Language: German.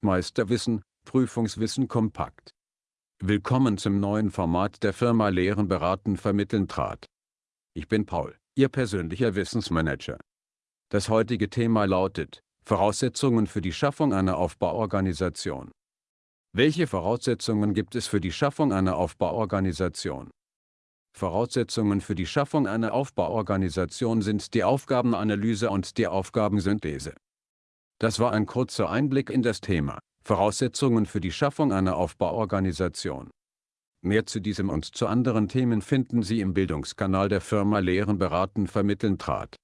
Meisterwissen, Prüfungswissen kompakt. Willkommen zum neuen Format der Firma Lehren beraten vermitteln trat. Ich bin Paul, Ihr persönlicher Wissensmanager. Das heutige Thema lautet, Voraussetzungen für die Schaffung einer Aufbauorganisation. Welche Voraussetzungen gibt es für die Schaffung einer Aufbauorganisation? Voraussetzungen für die Schaffung einer Aufbauorganisation sind die Aufgabenanalyse und die Aufgabensynthese. Das war ein kurzer Einblick in das Thema Voraussetzungen für die Schaffung einer Aufbauorganisation. Mehr zu diesem und zu anderen Themen finden Sie im Bildungskanal der Firma Lehren beraten vermitteln trat.